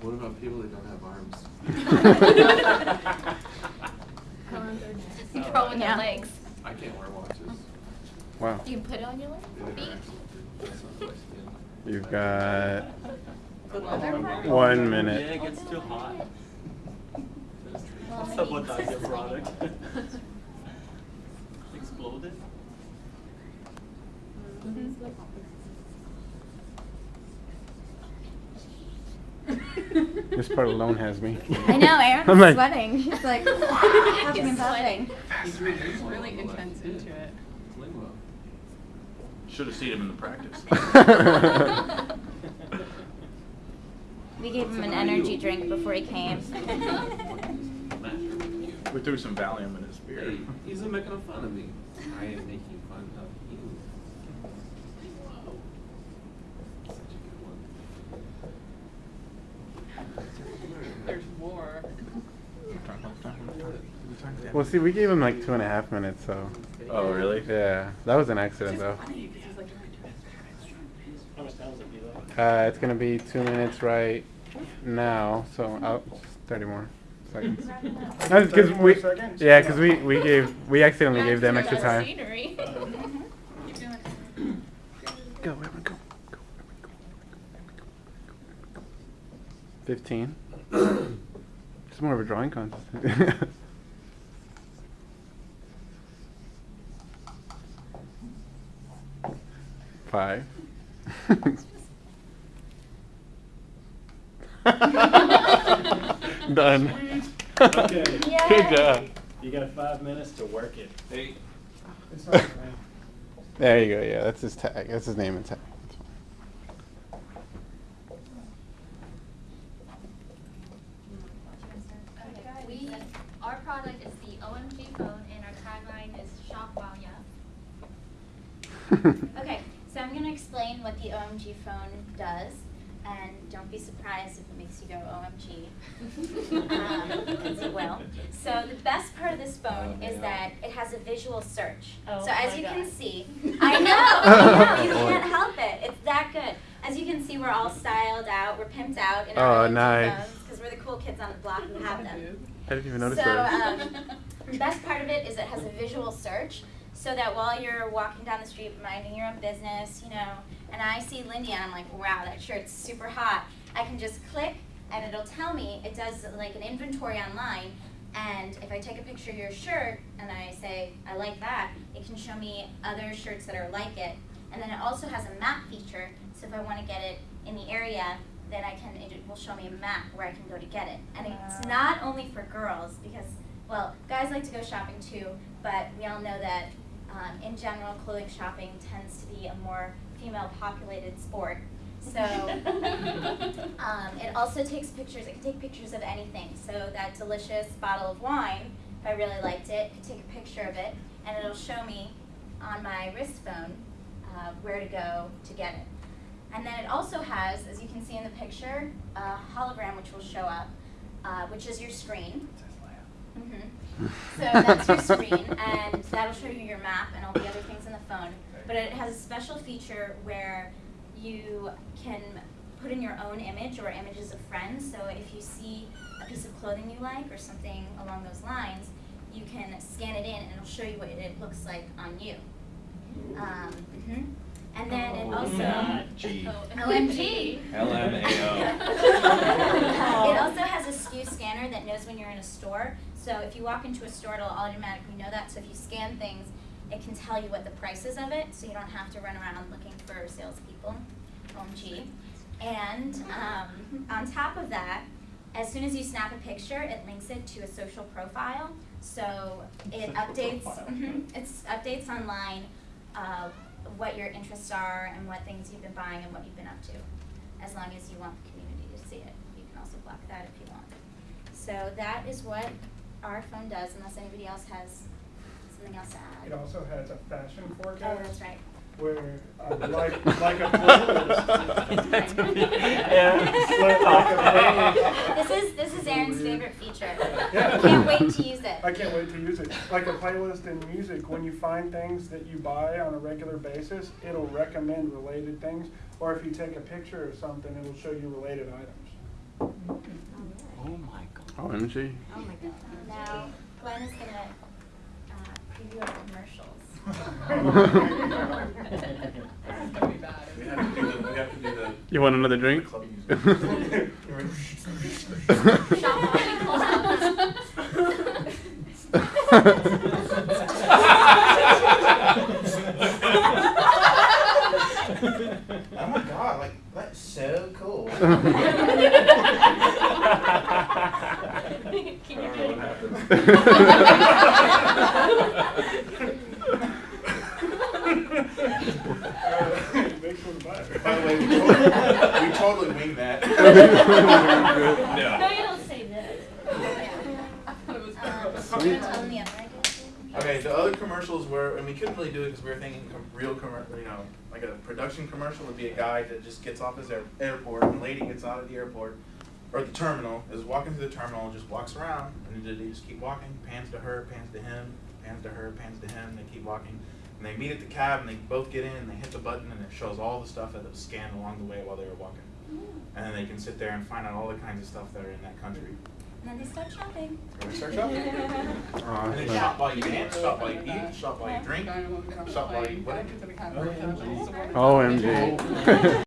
What about people that don't have arms? You throw in Yeah. legs. I can't wear watches. Wow. You can put it on your leg, feet. actually fit. That's not my skin. You've got Good leather? one Yeah, minute. it gets too hot. Well, maybe Sabotage it's your just product. like- Exploded? Mm-hmm. This part alone has me. I know, Aaron's I'm like- sweating. He's like huffing and puffing. He's really, he's really intense into it. Should have seen him in the practice. We gave him an energy drink before he came. We threw some Valium in his beer. Hey, he's making fun of me. I am making fun of you. Such a good one. There's more. Well, see, we gave him like two and a half minutes, so. Oh, really? Yeah, that was an accident though. How much time does it be though? Uh, it's gonna be two minutes right now, so I'll, 30 more seconds. No, it's 'cause 30 more we, seconds? yeah, because we, we gave, we accidentally gave them extra time. Scenery. Go, everyone, go. Go, everyone, go. 15. It's more of a drawing contest. Five. Done. Okay. Good job. You got five minutes to work it. Hey, It's not right. There you go. Yeah, that's his tag. That's his name and tag. Okay, We, our product is the OMG phone and our tagline is shop while young. Okay, so I'm gonna explain what the OMG phone does, and don't be surprised if it makes you go OMG. Um, it will. So the best part of this phone Oh, is yeah. that it has a visual search. Oh So as my you can see, I know, I know, you can't help it, it's that good. As you can see, we're all styled out, we're pimped out in Oh, our OMG nice. phones, because we're the cool kids on the block who have them. I didn't even notice So, that. um, the best part of it is it has a visual search, so that while you're walking down the street minding your own business, you know, and I see Lindy and I'm like, wow, that shirt's super hot. I can just click and it'll tell me, it does like an inventory online, and if I take a picture of your shirt and I say, I like that, it can show me other shirts that are like it. And then it also has a map feature, so if I wanna get it in the area, then I can, it will show me a map where I can go to get it. And it's ah. not only for girls, because, well, guys like to go shopping too, but we all know that, um, in general, clothing shopping tends to be a more female-populated sport. So, um, it also takes pictures, it can take pictures of anything. So that delicious bottle of wine, if I really liked it, could take a picture of it, and it'll show me on my wrist phone, uh, where to go to get it. And then it also has, as you can see in the picture, a hologram which will show up, uh, which is your screen. Mhm. So that's your screen, and that'll show you your map and all the other things in the phone. But it has a special feature where you can put in your own image or images of friends. So if you see a piece of clothing you like or something along those lines, you can scan it in and it'll show you what it looks like on you. Um, mhm. And then it also. G. OMG. LMAO. It also has a SKU scanner that knows when you're in a store. So if you walk into a store, it'll automatically know that. So if you scan things, it can tell you what the price is of it, so you don't have to run around looking for salespeople. OMG. And um, on top of that, as soon as you snap a picture, it links it to a social profile. So it Social updates. profile. mhm, it's updates online uh, what your interests are and what things you've been buying and what you've been up to. As long as you want the community to see it, you can also block that if you want. So that is what our phone does, unless anybody else has something else to add. It also has a fashion forecast. Oh, forecast. that's right. Where, uh, like, like a playlist. That's me. Like- like a This is this is Aaron's favorite feature. Yeah. Can't wait to use it. I can't wait to use it. Like a playlist in music, when you find things that you buy on a regular basis, it'll recommend related things. Or if you take a picture of something, it'll show you related items. Oh my god. OMG. Oh my god. Now, Glenn is gonna uh, preview our commercials. This is gonna be bad. We have to do the, we have to do the. You want another drink? the music. Oh my god, like that's so cool. Can you don't know what do By the way, we totally, we totally winged that. No, you don't say was Um. Okay, the other commercials were, and we couldn't really do it because we were thinking com- real commercial, you know, like a production commercial would be a guy that just gets off his air- airport, and a lady gets out of the airport, or the terminal, is walking through the terminal and just walks around, and they just keep walking, pans to her, pans to him, pans to her, pans to him, they keep walking. And they meet at the cab, and they both get in, and they hit the button, and it shows all the stuff that was scanned along the way while they were walking. Mm. And then they can sit there and find out all the kinds of stuff that are in that country. And then they start shopping. They start shopping. And then Awesome. shop while you dance, shop while you eat, shop while you drink, shop while you, Like, what? to the kind of- OMG.